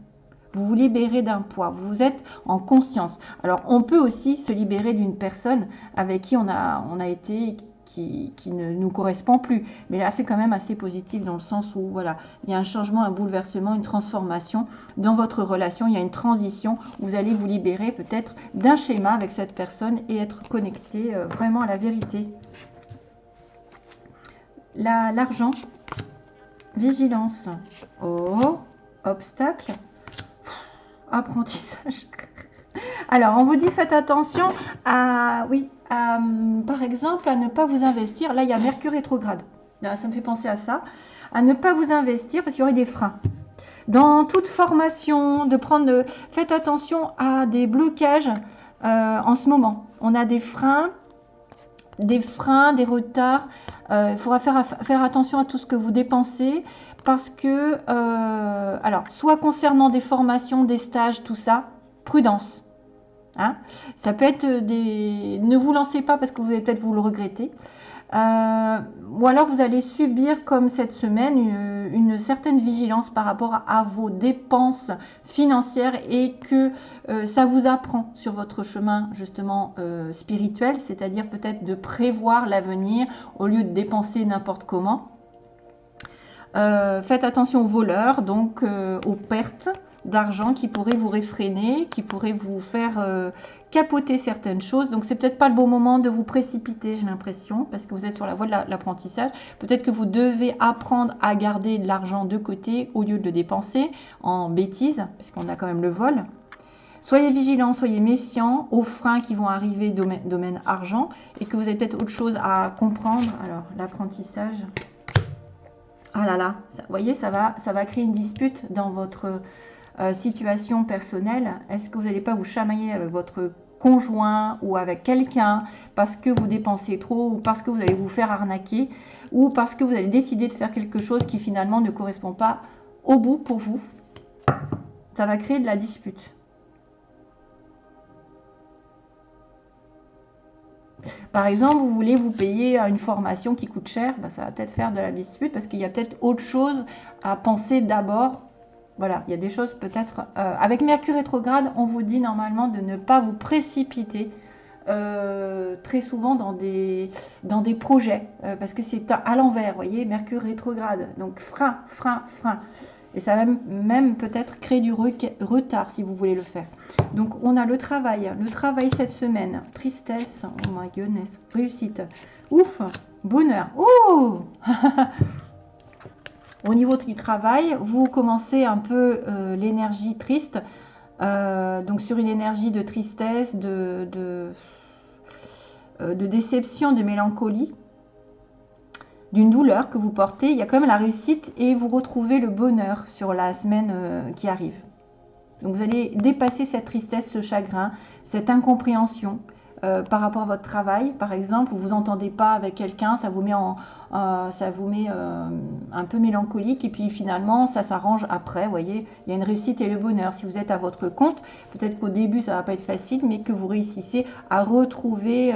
S1: Vous vous libérez d'un poids, vous êtes en conscience. Alors, on peut aussi se libérer d'une personne avec qui on a, on a été, qui, qui, ne nous correspond plus. Mais là, c'est quand même assez positif dans le sens où, voilà, il y a un changement, un bouleversement, une transformation dans votre relation. Il y a une transition. Vous allez vous libérer peut-être d'un schéma avec cette personne et être connecté euh, vraiment à la vérité l'argent, vigilance, oh, obstacle, apprentissage. Alors, on vous dit faites attention à, oui, par exemple, à ne pas vous investir. Là, il y a Mercure rétrograde. ça me fait penser à ça. À ne pas vous investir parce qu'il y aurait des freins. Dans toute formation, de prendre, faites attention à des blocages euh, en ce moment. On a des freins, des freins, des retards euh, il faudra faire, attention à tout ce que vous dépensez parce que, euh, alors, soit concernant des formations, des stages, tout ça, prudence. Hein ça peut être des... Ne vous lancez pas parce que vous allez peut-être vous le regretter. Euh, ou alors vous allez subir comme cette semaine une, certaine vigilance par rapport à, vos dépenses financières et que euh, ça vous apprend sur votre chemin justement euh, spirituel, c'est-à-dire peut-être de prévoir l'avenir au lieu de dépenser n'importe comment. faites attention aux voleurs, donc aux pertes d'argent qui pourraient vous réfréner, qui pourraient vous faire capoter certaines choses. Donc, c'est peut-être pas le bon moment de vous précipiter, j'ai l'impression, parce que vous êtes sur la voie de l'apprentissage. peut-être que vous devez apprendre à garder de l'argent de côté au lieu de le dépenser en bêtises, parce qu'on a quand même le vol. Soyez vigilants, soyez méfiants aux freins qui vont arriver domaine, domaine argent et que vous avez peut-être autre chose à comprendre. Alors, l'apprentissage. Ah là là, vous voyez, ça va, ça va créer une dispute dans votre euh, situation personnelle. Est-ce que vous n'allez pas vous chamailler avec votre conjoint ou avec quelqu'un parce que vous dépensez trop ou parce que vous allez vous faire arnaquer ou parce que vous allez décider de faire quelque chose qui finalement ne correspond pas au bout pour vous? Ça va créer de la dispute. Par exemple, vous voulez vous payer une formation qui coûte cher, bah, ça va peut-être faire de la dispute parce qu'il y a peut-être autre chose à penser d'abord voilà, il y a des choses peut-être... Euh, avec Mercure rétrograde, on vous dit normalement de ne pas vous précipiter euh, très souvent dans des, projets, euh, parce que c'est à l'envers, vous voyez, Mercure rétrograde. Donc frein, frein, frein. Et ça va même, même peut-être créer du retard si vous voulez le faire. Donc on a le travail, le travail cette semaine, tristesse, oh my goodness, réussite, ouf, bonheur, oh Au niveau du travail, vous commencez un peu euh, l'énergie triste, euh, donc sur une énergie de tristesse, de, euh, de déception, de mélancolie, d'une douleur que vous portez, il y a quand même la réussite et vous retrouvez le bonheur sur la semaine qui arrive. Donc vous allez dépasser cette tristesse, ce chagrin, cette incompréhension. Euh, par rapport à votre travail, par exemple, où vous n'entendez pas avec quelqu'un, ça vous met, en, euh, ça vous met euh, un peu mélancolique et puis finalement ça s'arrange après, voyez, il y a une réussite et le bonheur. Si vous êtes à votre compte, peut-être qu'au début ça va pas être facile, mais que vous réussissez à retrouver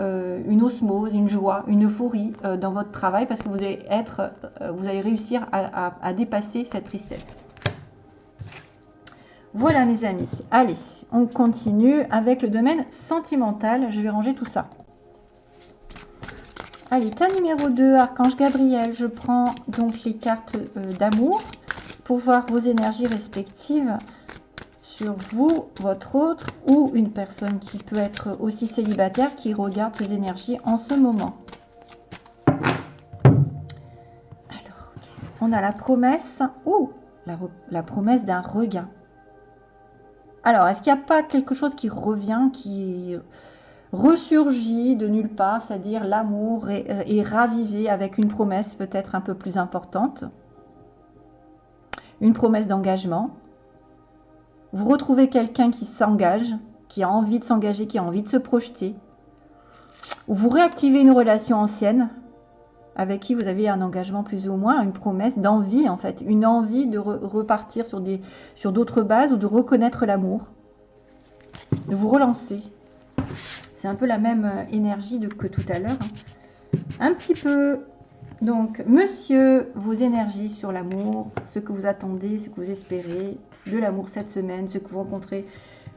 S1: une osmose, une joie, une euphorie dans votre travail parce que vous allez réussir à dépasser cette tristesse. Voilà mes amis. Allez, on continue avec le domaine sentimental. Je vais ranger tout ça. Allez, tas numéro 2, Archange Gabriel. Je prends donc les cartes euh, d'amour pour voir vos énergies respectives sur vous, votre autre ou une personne qui peut être aussi célibataire qui regarde ces énergies en ce moment. Alors, on a la promesse, ou la promesse d'un regain. Alors, est-ce qu'il n'y a pas quelque chose qui revient, qui ressurgit de nulle part, c'est-à-dire l'amour est, euh, ravivé avec une promesse peut-être un peu plus importante, une promesse d'engagement? Vous retrouvez quelqu'un qui s'engage, qui a envie de s'engager, qui a envie de se projeter. Ou vous réactivez une relation ancienne avec qui vous avez un engagement plus ou moins, une promesse d'envie en fait, une envie de repartir sur des sur d'autres bases ou de reconnaître l'amour, de vous relancer. C'est un peu la même euh, énergie que tout à l'heure. Hein. Un petit peu. Donc, monsieur, vos énergies sur l'amour, ce que vous attendez, ce que vous espérez de l'amour cette semaine, ce que vous rencontrez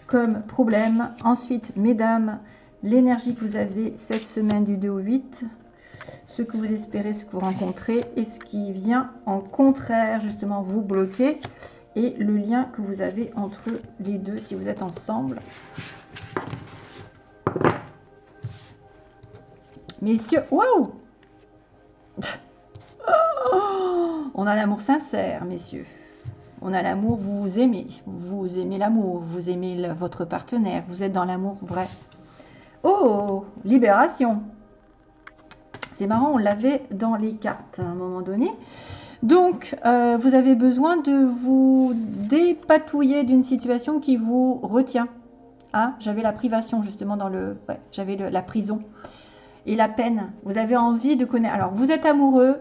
S1: comme problème. Ensuite, mesdames, l'énergie que vous avez cette semaine du 2 au 8, ce que vous espérez, ce que vous rencontrez et ce qui vient en contraire, justement, vous bloquer et le lien que vous avez entre les deux si vous êtes ensemble. Messieurs, waouh On a l'amour sincère, messieurs. On a l'amour, vous vous aimez. Vous aimez l'amour, vous aimez votre partenaire. Vous êtes dans l'amour vrai. Oh, libération c'est marrant, on l'avait dans les cartes à un moment donné. Donc, euh, vous avez besoin de vous dépatouiller d'une situation qui vous retient. Ah, j'avais la privation justement dans le... j'avais la prison et la peine. Vous avez envie de connaître... Alors, vous êtes amoureux,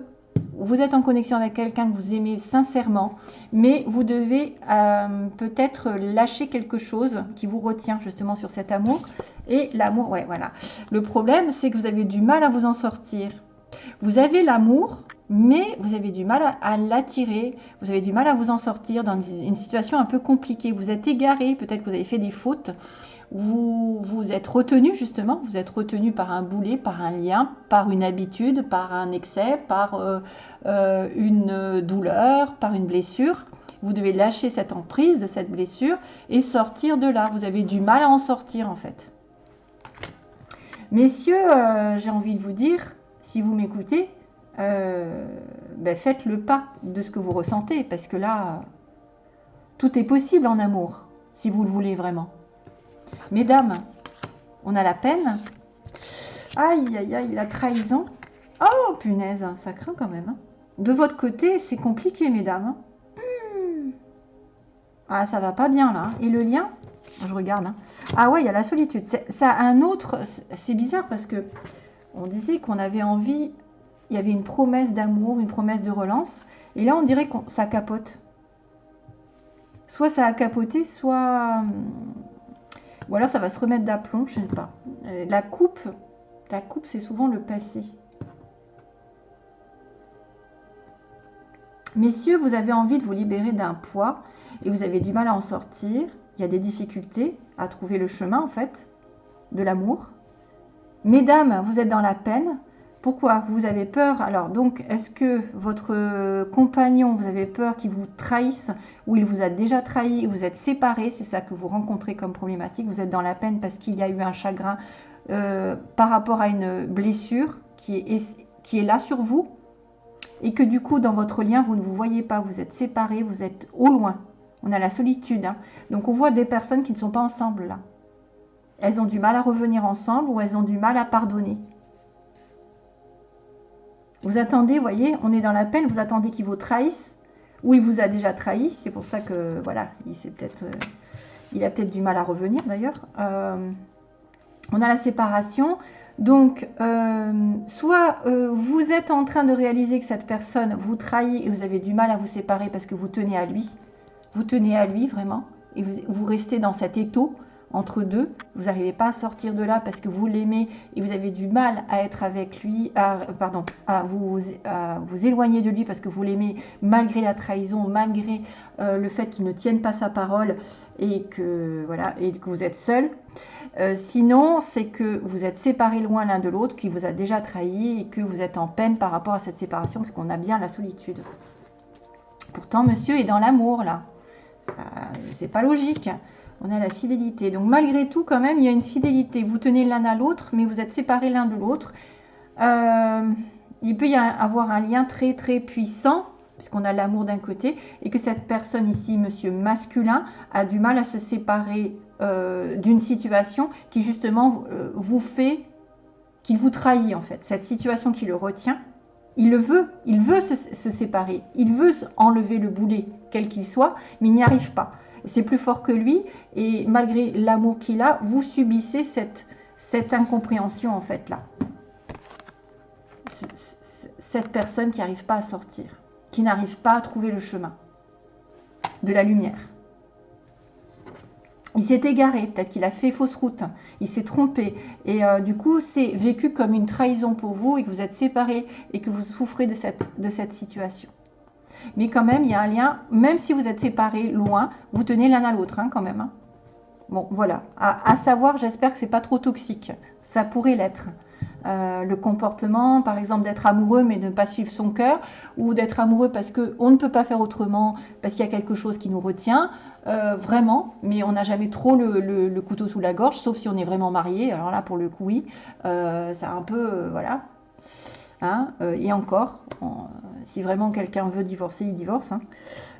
S1: vous êtes en connexion avec quelqu'un que vous aimez sincèrement, mais vous devez euh, peut-être lâcher quelque chose qui vous retient justement sur cet amour. Et l'amour, ouais, voilà. Le problème, c'est que vous avez du mal à vous en sortir. Vous avez l'amour, mais vous avez du mal à, l'attirer, vous avez du mal à vous en sortir dans une situation un peu compliquée. Vous êtes égaré, peut-être que vous avez fait des fautes, vous êtes retenu justement, vous êtes retenu par un boulet, par un lien, par une habitude, par un excès, par euh, euh, une douleur, par une blessure. Vous devez lâcher cette emprise de cette blessure et sortir de là. Vous avez du mal à en sortir en fait. Messieurs, euh, j'ai envie de vous dire, si vous m'écoutez, ben faites le pas de ce que vous ressentez parce que là, tout est possible en amour, si vous le voulez vraiment. Mesdames, on a la peine. Aïe, aïe, aïe, la trahison. Oh, punaise, ça craint quand même. Hein. De votre côté, c'est compliqué, mesdames. Hmm. Ah, ça va pas bien, là. Et le lien? Je regarde. Hein. Ah ouais, il y a la solitude. Ça un autre... C'est bizarre parce que on disait qu'on avait envie... Il y avait une promesse d'amour, une promesse de relance. Et là, on dirait que ça capote. Soit ça a capoté, soit ou alors ça va se remettre d'aplomb, je ne sais pas. Euh, la coupe, la coupe c'est souvent le passé. Messieurs, vous avez envie de vous libérer d'un poids et vous avez du mal à en sortir. Il y a des difficultés à trouver le chemin en fait de l'amour. Mesdames, vous êtes dans la peine. Pourquoi Vous avez peur? Alors donc, est-ce que votre compagnon, vous avez peur qu'il vous trahisse ou il vous a déjà trahi, vous êtes séparés, c'est ça que vous rencontrez comme problématique. Vous êtes dans la peine parce qu'il y a eu un chagrin euh, par rapport à une blessure qui est, là sur vous et que du coup, dans votre lien, vous ne vous voyez pas, vous êtes séparés, vous êtes au loin. On a la solitude. Hein. Donc, on voit des personnes qui ne sont pas ensemble là. elles ont du mal à revenir ensemble ou elles ont du mal à pardonner. Vous attendez, voyez, on est dans la peine, vous attendez qu'il vous trahisse, ou il vous a déjà trahi, c'est pour ça que, voilà, il, peut-être, euh, a peut-être du mal à revenir d'ailleurs. Euh, on a la séparation, donc euh, soit vous êtes en train de réaliser que cette personne vous trahit et vous avez du mal à vous séparer parce que vous tenez à lui, vous tenez à lui vraiment, et vous, vous restez dans cet étau, entre deux. Vous n'arrivez pas à sortir de là parce que vous l'aimez et vous avez du mal à être avec lui, pardon, à vous, éloigner de lui parce que vous l'aimez malgré la trahison, malgré euh, le fait qu'il ne tienne pas sa parole et que, voilà, que vous êtes seul. Euh, sinon, c'est que vous êtes séparés loin l'un de l'autre, qui vous a déjà trahi et que vous êtes en peine par rapport à cette séparation parce qu'on a bien la solitude. Pourtant, monsieur est dans l'amour là. C'est pas logique on a la fidélité. Donc malgré tout, quand même, il y a une fidélité. Vous tenez l'un à l'autre, mais vous êtes séparés l'un de l'autre. Euh, il peut y avoir un lien très très puissant, puisqu'on a l'amour d'un côté, et que cette personne ici, monsieur masculin, a du mal à se séparer euh, d'une situation qui justement euh, vous fait, qu'il vous trahit en fait. Cette situation qui le retient, il le veut, il veut se, se séparer, il veut enlever le boulet, quel qu'il soit, mais il n'y arrive pas c'est plus fort que lui, et malgré l'amour qu'il a, vous subissez cette, incompréhension en fait là. Cette personne qui n'arrive pas à sortir, qui n'arrive pas à trouver le chemin de la lumière. Il s'est égaré, peut-être qu'il a fait fausse route, il s'est trompé. Et euh, du coup, c'est vécu comme une trahison pour vous et que vous êtes séparés et que vous souffrez de cette situation. Mais quand même, il y a un lien, même si vous êtes séparés loin, vous tenez l'un à l'autre hein, quand même. Hein. Bon, voilà. À, savoir, j'espère que c'est pas trop toxique. Ça pourrait l'être. Euh, le comportement, par exemple, d'être amoureux mais de ne pas suivre son cœur, ou d'être amoureux parce qu'on ne peut pas faire autrement, parce qu'il y a quelque chose qui nous retient, euh, vraiment, mais on n'a jamais trop le, couteau sous la gorge, sauf si on est vraiment marié. Alors là, pour le coup, oui, euh, c'est un peu, voilà, Hein, euh, et encore, si vraiment quelqu'un veut divorcer, il divorce. Hein.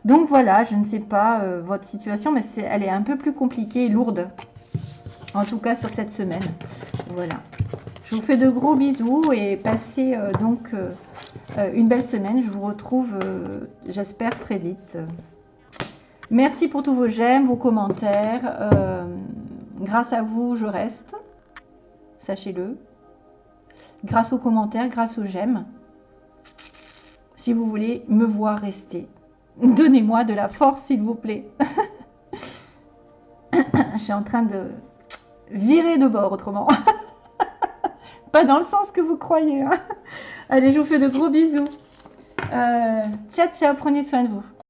S1: Donc voilà, je ne sais pas euh, votre situation, mais elle est un peu plus compliquée et lourde. En tout cas sur cette semaine. Voilà. Je vous fais de gros bisous et passez euh, donc une belle semaine. Je vous retrouve, j'espère, très vite. Merci pour tous vos j'aime, vos commentaires. grâce à vous, je reste. Sachez-le grâce aux commentaires, grâce aux j'aime. Si vous voulez me voir rester, donnez-moi de la force, s'il vous plaît. Je suis en train de virer de bord autrement. Pas dans le sens que vous croyez. Hein. Allez, je vous fais de gros bisous. Euh, ciao, ciao, prenez soin de vous.